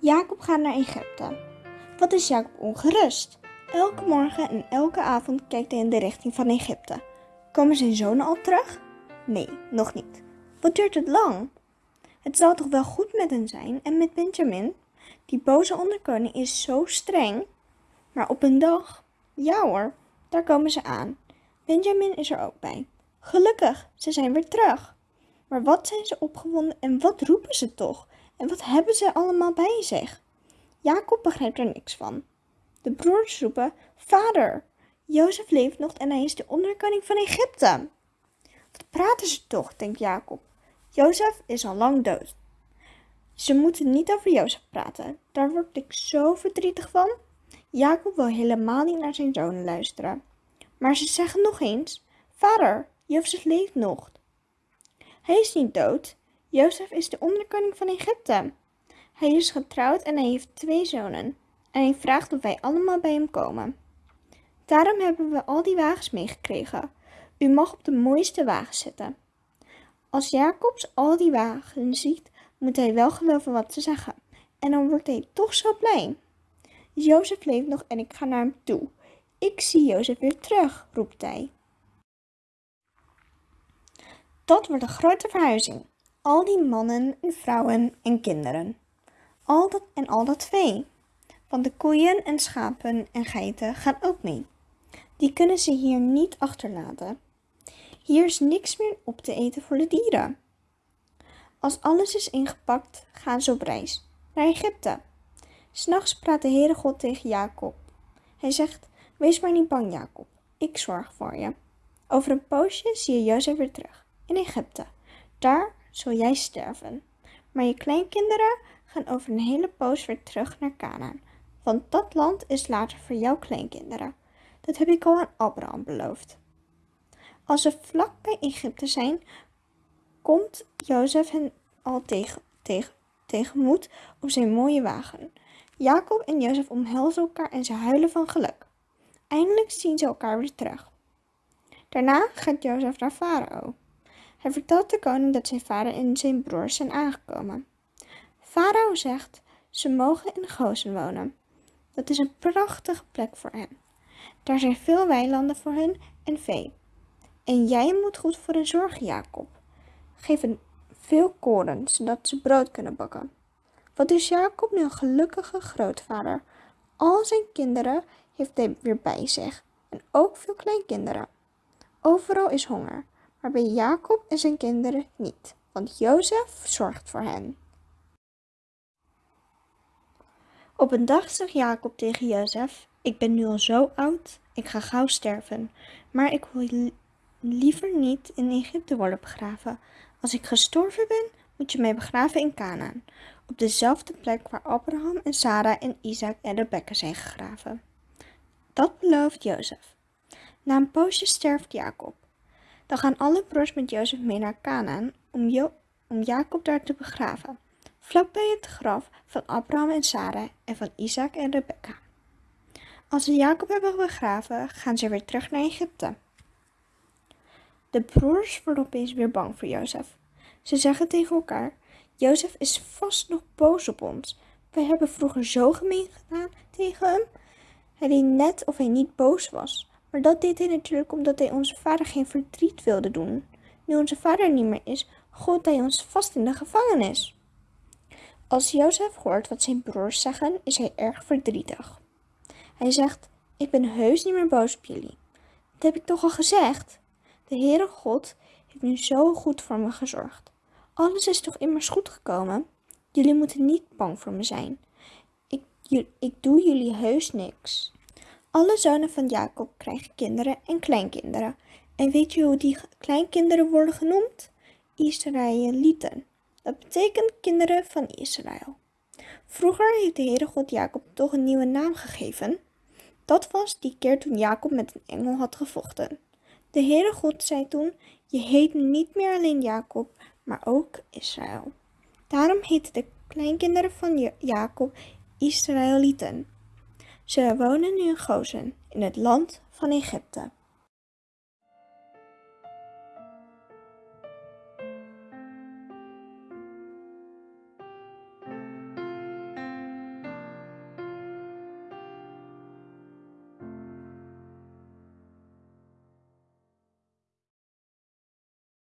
Jacob gaat naar Egypte. Wat is Jacob ongerust? Elke morgen en elke avond kijkt hij in de richting van Egypte. Komen zijn zonen al terug? Nee, nog niet. Wat duurt het lang? Het zal toch wel goed met hen zijn en met Benjamin? Die boze onderkoning is zo streng. Maar op een dag, ja hoor, daar komen ze aan. Benjamin is er ook bij. Gelukkig, ze zijn weer terug. Maar wat zijn ze opgewonden en wat roepen ze toch? En wat hebben ze allemaal bij zich? Jacob begrijpt er niks van. De broers roepen: Vader, Jozef leeft nog en hij is de onderkoning van Egypte. Wat praten ze toch, denkt Jacob. Jozef is al lang dood. Ze moeten niet over Jozef praten. Daar word ik zo verdrietig van. Jacob wil helemaal niet naar zijn zonen luisteren. Maar ze zeggen nog eens: Vader, Jozef leeft nog. Hij is niet dood. Jozef is de onderkoning van Egypte. Hij is getrouwd en hij heeft twee zonen. En hij vraagt of wij allemaal bij hem komen. Daarom hebben we al die wagens meegekregen. U mag op de mooiste wagen zitten. Als Jacobs al die wagens ziet, moet hij wel geloven wat ze zeggen. En dan wordt hij toch zo blij. Jozef leeft nog en ik ga naar hem toe. Ik zie Jozef weer terug, roept hij. Dat wordt een grote verhuizing. Al die mannen en vrouwen en kinderen. Al dat en al dat vee. Want de koeien en schapen en geiten gaan ook mee. Die kunnen ze hier niet achterlaten. Hier is niks meer op te eten voor de dieren. Als alles is ingepakt, gaan ze op reis naar Egypte. S'nachts praat de Heere God tegen Jacob. Hij zegt, wees maar niet bang Jacob, ik zorg voor je. Over een poosje zie je Jozef weer terug, in Egypte. Daar zul jij sterven. Maar je kleinkinderen gaan over een hele poos weer terug naar Canaan. Want dat land is later voor jouw kleinkinderen. Dat heb ik al aan Abraham beloofd. Als ze vlak bij Egypte zijn, komt Jozef hen al tegen, tegen, tegemoet op zijn mooie wagen. Jacob en Jozef omhelzen elkaar en ze huilen van geluk. Eindelijk zien ze elkaar weer terug. Daarna gaat Jozef naar Farao. Hij vertelt de koning dat zijn vader en zijn broers zijn aangekomen. Farao zegt, ze mogen in Gozen wonen. Dat is een prachtige plek voor hen. Daar zijn veel weilanden voor hen en vee. En jij moet goed voor hen zorgen, Jacob. Geef hen veel koren, zodat ze brood kunnen bakken. Wat is Jacob nu een gelukkige grootvader? Al zijn kinderen heeft hij weer bij zich en ook veel kleinkinderen. Overal is honger, maar bij Jacob en zijn kinderen niet, want Jozef zorgt voor hen. Op een dag zegt Jacob tegen Jozef: Ik ben nu al zo oud, ik ga gauw sterven, maar ik wil liever niet in Egypte worden begraven. Als ik gestorven ben, moet je mij begraven in Canaan, op dezelfde plek waar Abraham en Sarah en Isaac en Rebekka zijn gegraven. Dat belooft Jozef. Na een poosje sterft Jacob. Dan gaan alle broers met Jozef mee naar Canaan om, om Jacob daar te begraven, vlakbij het graf van Abraham en Sarah en van Isaac en Rebekka. Als ze Jacob hebben begraven, gaan ze weer terug naar Egypte. De broers worden opeens weer bang voor Jozef. Ze zeggen tegen elkaar: Jozef is vast nog boos op ons. Wij hebben vroeger zo gemeen gedaan tegen hem. Hij deed net of hij niet boos was. Maar dat deed hij natuurlijk omdat hij onze vader geen verdriet wilde doen. Nu onze vader niet meer is, gooit hij ons vast in de gevangenis. Als Jozef hoort wat zijn broers zeggen, is hij erg verdrietig. Hij zegt: Ik ben heus niet meer boos op jullie. Dat heb ik toch al gezegd? De Heere God heeft nu zo goed voor me gezorgd. Alles is toch immers goed gekomen? Jullie moeten niet bang voor me zijn. Ik, ik doe jullie heus niks. Alle zonen van Jacob krijgen kinderen en kleinkinderen. En weet je hoe die kleinkinderen worden genoemd? Israëlieten. Dat betekent kinderen van Israël. Vroeger heeft de Heere God Jacob toch een nieuwe naam gegeven. Dat was die keer toen Jacob met een engel had gevochten. De Heere God zei toen, je heet niet meer alleen Jacob, maar ook Israël. Daarom heten de kleinkinderen van Jacob Israëlieten. Ze wonen nu in Gozen, in het land van Egypte.